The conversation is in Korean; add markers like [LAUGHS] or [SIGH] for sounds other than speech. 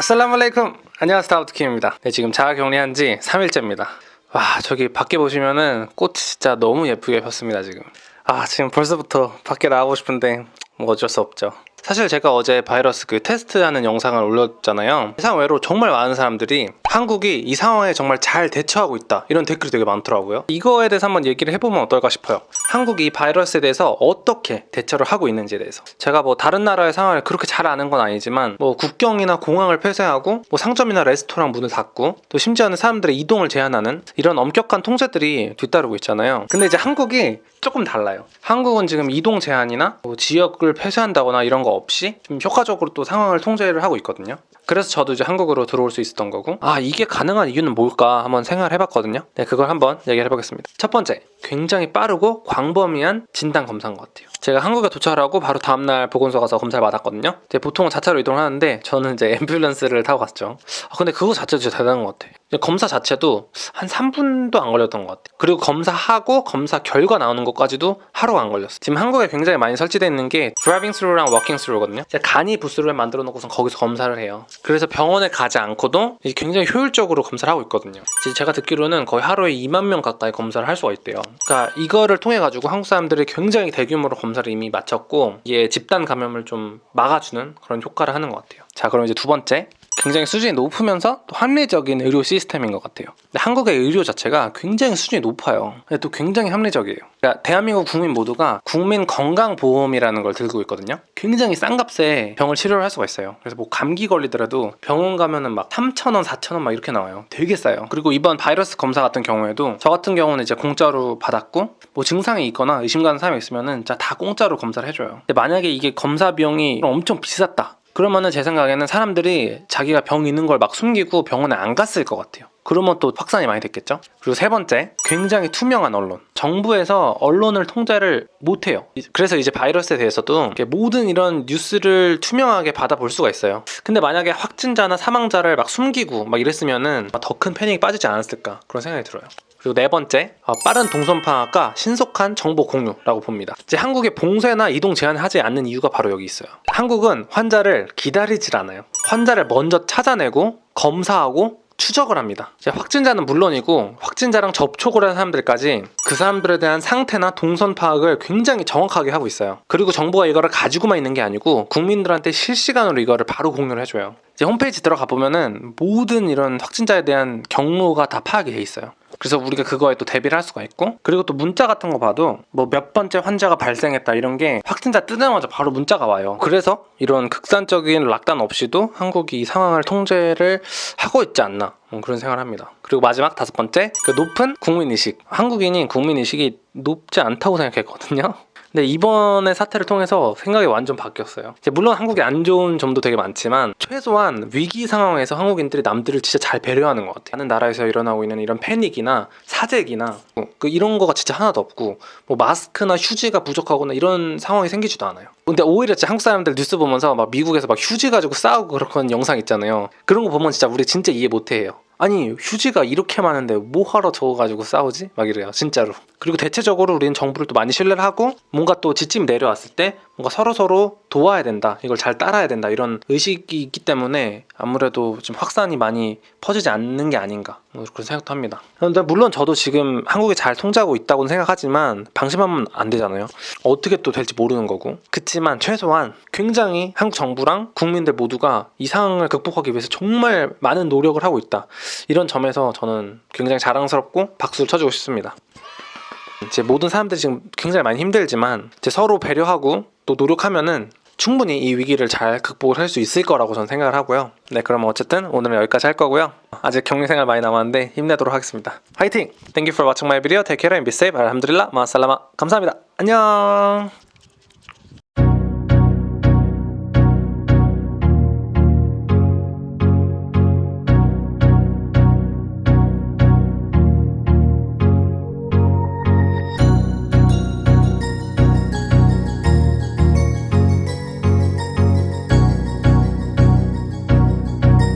아살라말레이쿰 안녕하세요 다우트킴입니다. 네 지금 자가 격리한 지 3일째입니다. 와 저기 밖에 보시면은 꽃이 진짜 너무 예쁘게 폈습니다 지금. 아 지금 벌써부터 밖에 나가고 싶은데 뭐 어쩔 수 없죠. 사실 제가 어제 바이러스 그 테스트하는 영상을 올렸잖아요. 세상 외로 정말 많은 사람들이 한국이 이 상황에 정말 잘 대처하고 있다. 이런 댓글이 되게 많더라고요. 이거에 대해서 한번 얘기를 해보면 어떨까 싶어요. 한국이 이 바이러스에 대해서 어떻게 대처를 하고 있는지에 대해서. 제가 뭐 다른 나라의 상황을 그렇게 잘 아는 건 아니지만 뭐 국경이나 공항을 폐쇄하고 뭐 상점이나 레스토랑 문을 닫고 또 심지어는 사람들의 이동을 제한하는 이런 엄격한 통제들이 뒤따르고 있잖아요. 근데 이제 한국이 조금 달라요. 한국은 지금 이동 제한이나 뭐 지역을 폐쇄한다거나 이런 거 없이 좀 효과적으로 또 상황을 통제를 하고 있거든요. 그래서 저도 이제 한국으로 들어올 수 있었던 거고. 아 이게 가능한 이유는 뭘까 한번 생각을 해봤거든요. 네 그걸 한번 얘기를 해보겠습니다. 첫 번째 굉장히 빠르고 광범위한 진단 검사인 것 같아요. 제가 한국에 도착을 하고 바로 다음날 보건소 가서 검사를 받았거든요. 보통은 자차로 이동을 하는데 저는 이제 [LAUGHS] 앰뷸런스를 타고 갔죠. 아, 근데 그거 자체도 진짜 대단한 것 같아요 검사 자체도 한 3분도 안 걸렸던 것 같아요. 그리고 검사하고 검사 결과 나오는 것까지도 하루가 안 걸렸어요. 지금 한국에 굉장히 많이 설치되어 있는 게 driving through랑 walking through거든요. 간이 부스를 만들어 놓고선 거기서 검사를 해요. 그래서 병원에 가지 않고도 굉장히 효율적으로 검사를 하고 있거든요. 제가 듣기로는 거의 하루에 2만 명 가까이 검사를 할 수가 있대요. 그러니까 이거를 통해 가지고 한국 사람들이 굉장히 대규모로 검사를 이미 마쳤고 이게 집단 감염을 좀 막아주는 그런 효과를 하는 것 같아요. 자 그럼 이제 두 번째 굉장히 수준이 높으면서 또 합리적인 의료 시스템인 것 같아요. 근데 한국의 의료 자체가 굉장히 수준이 높아요. 근데 또 굉장히 합리적이에요. 그러니까 대한민국 국민 모두가 국민 건강보험이라는 걸 들고 있거든요. 굉장히 싼 값에 병을 치료를 할 수가 있어요. 그래서 뭐 감기 걸리더라도 병원 가면은 막 3,000원, 4,000원 막 이렇게 나와요. 되게 싸요. 그리고 이번 바이러스 검사 같은 경우에도 저 같은 경우는 이제 공짜로 받았고 뭐 증상이 있거나 의심 가는 사람이 있으면은 다 공짜로 검사를 해줘요. 근데 만약에 이게 검사 비용이 엄청 비쌌다. 그러면은 제 생각에는 사람들이 자기가 병 있는 걸 막 숨기고 병원에 안 갔을 것 같아요. 그러면 또 확산이 많이 됐겠죠? 그리고 세 번째, 굉장히 투명한 언론. 정부에서 언론을 통제를 못해요. 그래서 이제 바이러스에 대해서도 모든 이런 뉴스를 투명하게 받아볼 수가 있어요. 근데 만약에 확진자나 사망자를 막 숨기고 막 이랬으면은 더 큰 패닉이 빠지지 않았을까 그런 생각이 들어요. 그리고 네 번째, 어, 빠른 동선 파악과 신속한 정보 공유라고 봅니다. 이제 한국의 봉쇄나 이동 제한을 하지 않는 이유가 바로 여기 있어요. 한국은 환자를 기다리질 않아요. 환자를 먼저 찾아내고 검사하고 추적을 합니다. 확진자는 물론이고 확진자랑 접촉을 한 사람들까지 그 사람들에 대한 상태나 동선 파악을 굉장히 정확하게 하고 있어요. 그리고 정부가 이거를 가지고만 있는 게 아니고 국민들한테 실시간으로 이거를 바로 공유를 해줘요. 이제 홈페이지 들어가 보면은 모든 이런 확진자에 대한 경로가 다 파악이 돼 있어요. 그래서 우리가 그거에 또 대비를 할 수가 있고 그리고 또 문자 같은 거 봐도 뭐 몇 번째 환자가 발생했다 이런 게 확진자 뜨자마자 바로 문자가 와요. 그래서 이런 극단적인 락단 없이도 한국이 이 상황을 통제를 하고 있지 않나 뭐 그런 생각을 합니다. 그리고 마지막 다섯 번째 그 높은 국민의식. 한국인이 국민의식이 높지 않다고 생각했거든요 근데 이번의 사태를 통해서 생각이 완전 바뀌었어요. 물론 한국에 안 좋은 점도 되게 많지만 최소한 위기 상황에서 한국인들이 남들을 진짜 잘 배려하는 것 같아요. 다른 나라에서 일어나고 있는 이런 패닉이나 사재기나 뭐 이런 거가 진짜 하나도 없고 뭐 마스크나 휴지가 부족하거나 이런 상황이 생기지도 않아요. 근데 오히려 진짜 한국 사람들 뉴스 보면서 막 미국에서 막 휴지 가지고 싸우고 그런 [LAUGHS] 영상 있잖아요. 그런 거 보면 진짜 우리 진짜 이해 못해요. 아니 휴지가 이렇게 많은데 뭐하러 저거 가지고 싸우지? 막 이래요 진짜로 그리고 대체적으로 우리는 정부를 또 많이 신뢰를 하고 뭔가 또 지침 내려왔을 때 뭔가 서로서로 도와야 된다 이걸 잘 따라야 된다 이런 의식이 있기 때문에 아무래도 좀 확산이 많이 퍼지지 않는 게 아닌가 뭐 그런 생각도 합니다. 그런데 물론 저도 지금 한국이 잘 통제하고 있다고는 생각하지만 방심하면 안 되잖아요. 어떻게 또 될지 모르는 거고. 그치만 최소한 굉장히 한국 정부랑 국민들 모두가 이 상황을 극복하기 위해서 정말 많은 노력을 하고 있다. 이런 점에서 저는 굉장히 자랑스럽고 박수를 쳐주고 싶습니다 이제 모든 사람들이 지금 굉장히 많이 힘들지만 이제 서로 배려하고 또 노력하면은 충분히 이 위기를 잘 극복을 할 수 있을 거라고 저는 생각을 하고요 네 그럼 어쨌든 오늘은 여기까지 할 거고요 아직 격리생활 많이 남았는데 힘내도록 하겠습니다 화이팅! Thank you for watching my video. Take care and be safe. 알함드릴라 마살라마 감사합니다. 안녕